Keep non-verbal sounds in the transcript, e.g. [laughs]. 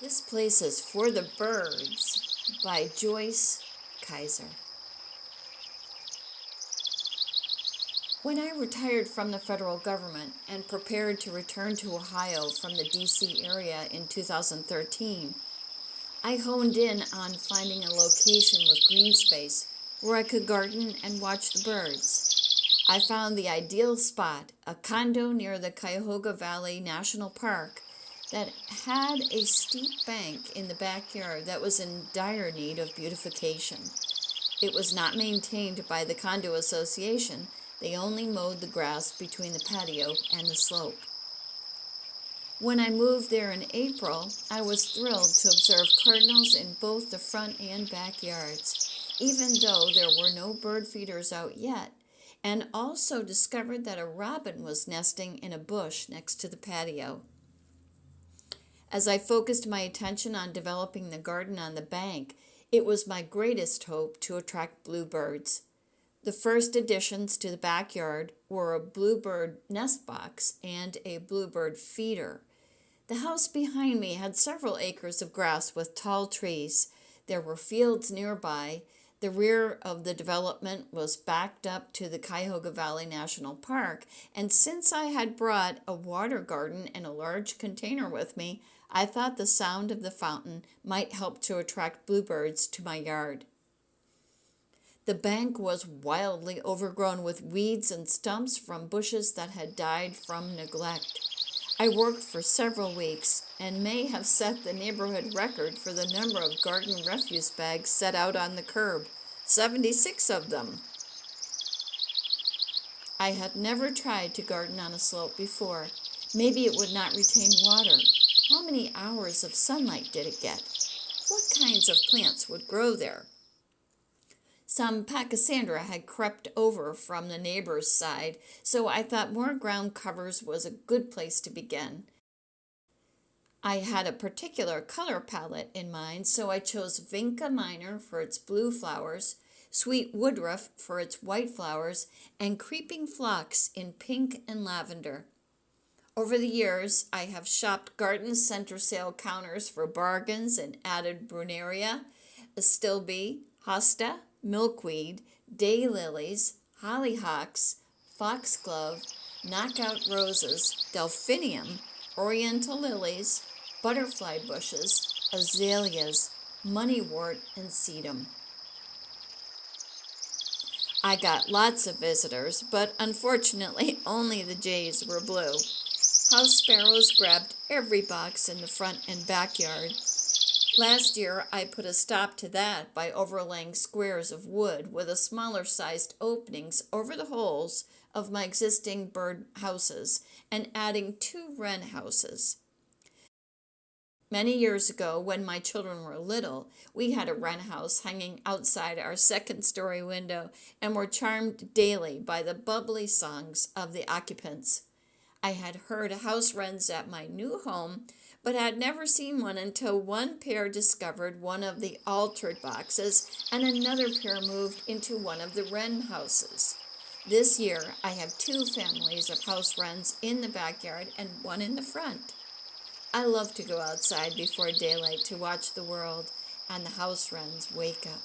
This place is For the Birds by Joyce Kaiser. When I retired from the federal government and prepared to return to Ohio from the DC area in 2013, I honed in on finding a location with green space where I could garden and watch the birds. I found the ideal spot, a condo near the Cuyahoga Valley National Park that had a steep bank in the backyard that was in dire need of beautification. It was not maintained by the condo association. They only mowed the grass between the patio and the slope. When I moved there in April, I was thrilled to observe cardinals in both the front and backyards, even though there were no bird feeders out yet, and also discovered that a robin was nesting in a bush next to the patio. As I focused my attention on developing the garden on the bank, it was my greatest hope to attract bluebirds. The first additions to the backyard were a bluebird nest box and a bluebird feeder. The house behind me had several acres of grass with tall trees. There were fields nearby. The rear of the development was backed up to the Cuyahoga Valley National Park, and since I had brought a water garden and a large container with me, I thought the sound of the fountain might help to attract bluebirds to my yard. The bank was wildly overgrown with weeds and stumps from bushes that had died from neglect. I worked for several weeks and may have set the neighborhood record for the number of garden refuse bags set out on the curb 76 of them. I had never tried to garden on a slope before. Maybe it would not retain water, how many hours of sunlight did it get? What kinds of plants would grow there? Some Pachysandra had crept over from the neighbor's side, so I thought more ground covers was a good place to begin. I had a particular color palette in mind, so I chose Vinca minor for its blue flowers, Sweet Woodruff for its white flowers, and Creeping Phlox in pink and lavender. Over the years, I have shopped garden center sale counters for bargains and added Brunnera, astilbe, hosta, milkweed, daylilies, hollyhocks, foxglove, knockout roses, delphinium, oriental lilies, butterfly bushes, azaleas, moneywort, and sedum. I got lots of visitors, but unfortunately [laughs] only the jays were blue. House sparrows grabbed every box in the front and backyard. Last year, I put a stop to that by overlaying squares of wood with a smaller sized openings over the holes of my existing bird houses and adding two wren houses. Many years ago, when my children were little, we had a wren house hanging outside our second story window and were charmed daily by the bubbly songs of the occupants. I had heard house wrens at my new home, but had never seen one until one pair discovered one of the altered boxes and another pair moved into one of the wren houses. This year, I have two families of house wrens in the backyard and one in the front. I love to go outside before daylight to watch the world and the house wrens wake up.